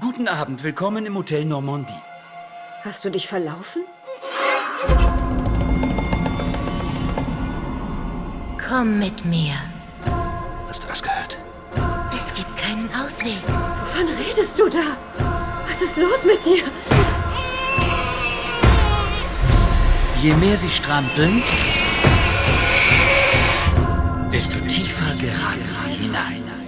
Guten Abend, willkommen im Hotel Normandie. Hast du dich verlaufen? Komm mit mir. Hast du das gehört? Es gibt keinen Ausweg. Wovon redest du da? Was ist los mit dir? Je mehr sie strampeln, desto tiefer geraten sie hinein.